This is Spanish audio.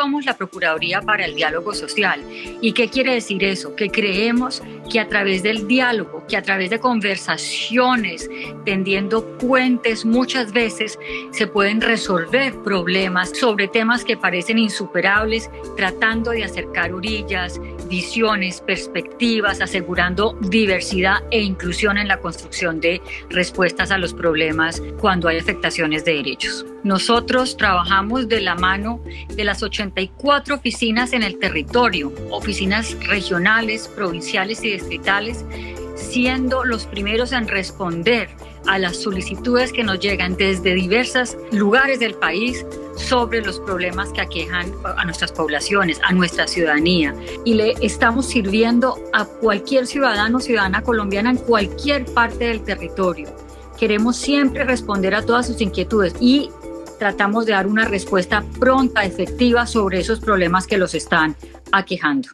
Somos la Procuraduría para el Diálogo Social. ¿Y qué quiere decir eso? Que creemos que a través del diálogo, que a través de conversaciones, tendiendo puentes, muchas veces se pueden resolver problemas sobre temas que parecen insuperables, tratando de acercar orillas, visiones, perspectivas, asegurando diversidad e inclusión en la construcción de respuestas a los problemas cuando hay afectaciones de derechos. Nosotros trabajamos de la mano de las 84 oficinas en el territorio, oficinas regionales, provinciales y distritales, siendo los primeros en responder a las solicitudes que nos llegan desde diversos lugares del país sobre los problemas que aquejan a nuestras poblaciones, a nuestra ciudadanía. Y le estamos sirviendo a cualquier ciudadano o ciudadana colombiana en cualquier parte del territorio. Queremos siempre responder a todas sus inquietudes y tratamos de dar una respuesta pronta, efectiva sobre esos problemas que los están aquejando.